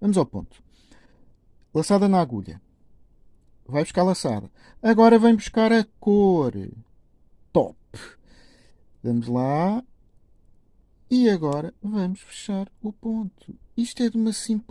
Vamos ao ponto. Laçada na agulha. Vai buscar laçada. Agora vem buscar a cor. Top. Vamos lá. E agora vamos fechar o ponto. Isto é de uma simples.